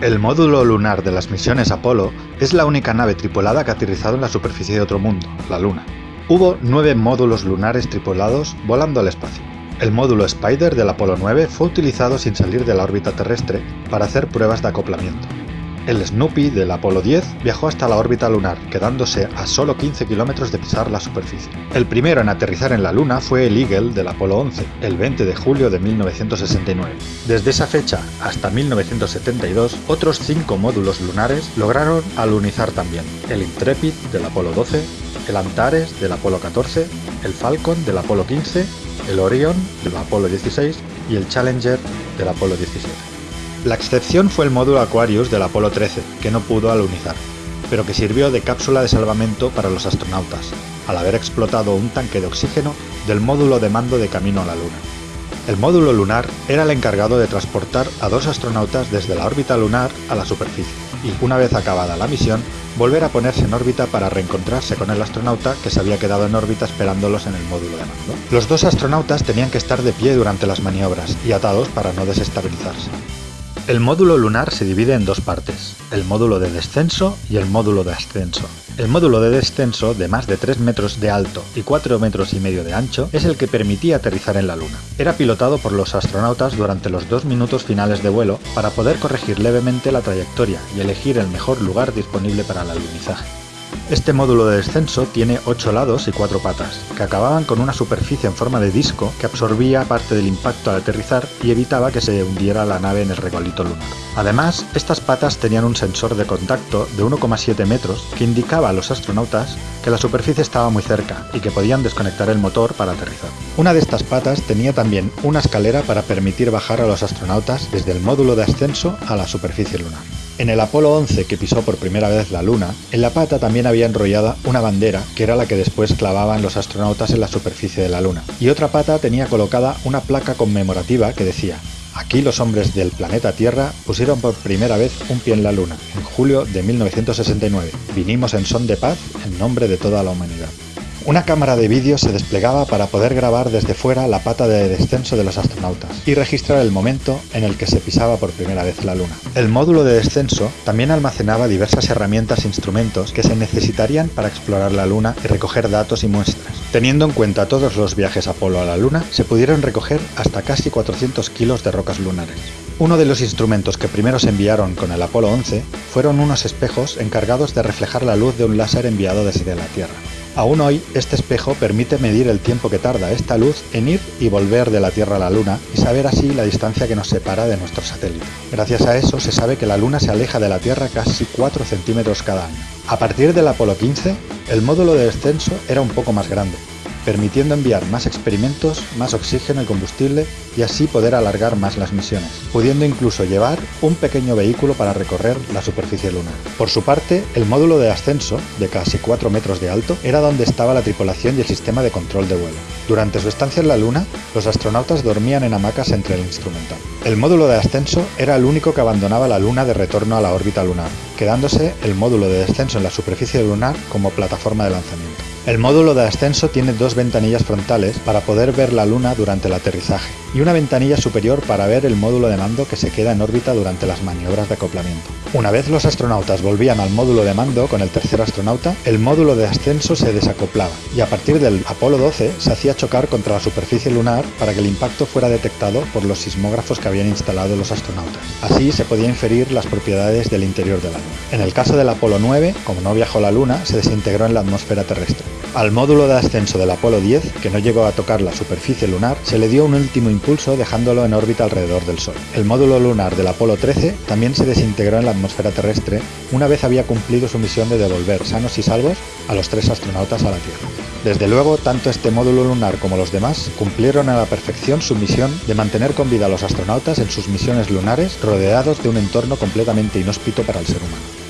El módulo lunar de las misiones Apolo es la única nave tripulada que ha aterrizado en la superficie de otro mundo, la Luna. Hubo nueve módulos lunares tripulados volando al espacio. El módulo Spider del Apolo 9 fue utilizado sin salir de la órbita terrestre para hacer pruebas de acoplamiento. El Snoopy del Apolo 10 viajó hasta la órbita lunar, quedándose a solo 15 kilómetros de pisar la superficie. El primero en aterrizar en la Luna fue el Eagle del Apolo 11, el 20 de julio de 1969. Desde esa fecha hasta 1972, otros cinco módulos lunares lograron alunizar también. El Intrepid del Apolo 12, el Antares del Apolo 14, el Falcon del Apolo 15, el Orion del Apolo 16 y el Challenger del Apolo 17. La excepción fue el módulo Aquarius del Apolo 13, que no pudo alunizar, pero que sirvió de cápsula de salvamento para los astronautas, al haber explotado un tanque de oxígeno del módulo de mando de camino a la Luna. El módulo lunar era el encargado de transportar a dos astronautas desde la órbita lunar a la superficie, y una vez acabada la misión, volver a ponerse en órbita para reencontrarse con el astronauta que se había quedado en órbita esperándolos en el módulo de mando. Los dos astronautas tenían que estar de pie durante las maniobras y atados para no desestabilizarse. El módulo lunar se divide en dos partes, el módulo de descenso y el módulo de ascenso. El módulo de descenso, de más de 3 metros de alto y 4 metros y medio de ancho, es el que permitía aterrizar en la Luna. Era pilotado por los astronautas durante los dos minutos finales de vuelo para poder corregir levemente la trayectoria y elegir el mejor lugar disponible para el alunizaje. Este módulo de descenso tiene 8 lados y 4 patas, que acababan con una superficie en forma de disco que absorbía parte del impacto al aterrizar y evitaba que se hundiera la nave en el regolito lunar. Además, estas patas tenían un sensor de contacto de 1,7 metros que indicaba a los astronautas que la superficie estaba muy cerca y que podían desconectar el motor para aterrizar. Una de estas patas tenía también una escalera para permitir bajar a los astronautas desde el módulo de ascenso a la superficie lunar. En el Apolo 11 que pisó por primera vez la Luna, en la pata también había enrollada una bandera que era la que después clavaban los astronautas en la superficie de la Luna, y otra pata tenía colocada una placa conmemorativa que decía Aquí los hombres del planeta Tierra pusieron por primera vez un pie en la Luna, en julio de 1969. Vinimos en son de paz en nombre de toda la humanidad. Una cámara de vídeo se desplegaba para poder grabar desde fuera la pata de descenso de los astronautas y registrar el momento en el que se pisaba por primera vez la Luna. El módulo de descenso también almacenaba diversas herramientas e instrumentos que se necesitarían para explorar la Luna y recoger datos y muestras. Teniendo en cuenta todos los viajes Apolo a la Luna, se pudieron recoger hasta casi 400 kilos de rocas lunares. Uno de los instrumentos que primero se enviaron con el Apolo 11 fueron unos espejos encargados de reflejar la luz de un láser enviado desde la Tierra. Aún hoy, este espejo permite medir el tiempo que tarda esta luz en ir y volver de la Tierra a la Luna y saber así la distancia que nos separa de nuestro satélite. Gracias a eso se sabe que la Luna se aleja de la Tierra casi 4 centímetros cada año. A partir del Apolo 15, el módulo de descenso era un poco más grande, permitiendo enviar más experimentos, más oxígeno y combustible y así poder alargar más las misiones, pudiendo incluso llevar un pequeño vehículo para recorrer la superficie lunar. Por su parte, el módulo de ascenso, de casi 4 metros de alto, era donde estaba la tripulación y el sistema de control de vuelo. Durante su estancia en la Luna, los astronautas dormían en hamacas entre el instrumental. El módulo de ascenso era el único que abandonaba la Luna de retorno a la órbita lunar, quedándose el módulo de descenso en la superficie lunar como plataforma de lanzamiento. El módulo de ascenso tiene dos ventanillas frontales para poder ver la Luna durante el aterrizaje y una ventanilla superior para ver el módulo de mando que se queda en órbita durante las maniobras de acoplamiento. Una vez los astronautas volvían al módulo de mando con el tercer astronauta, el módulo de ascenso se desacoplaba y a partir del Apolo 12 se hacía chocar contra la superficie lunar para que el impacto fuera detectado por los sismógrafos que habían instalado los astronautas. Así se podía inferir las propiedades del interior de la Luna. En el caso del Apolo 9, como no viajó la Luna, se desintegró en la atmósfera terrestre. Al módulo de ascenso del Apolo 10, que no llegó a tocar la superficie lunar, se le dio un último impulso dejándolo en órbita alrededor del Sol. El módulo lunar del Apolo 13 también se desintegró en la atmósfera terrestre una vez había cumplido su misión de devolver sanos y salvos a los tres astronautas a la Tierra. Desde luego, tanto este módulo lunar como los demás cumplieron a la perfección su misión de mantener con vida a los astronautas en sus misiones lunares rodeados de un entorno completamente inhóspito para el ser humano.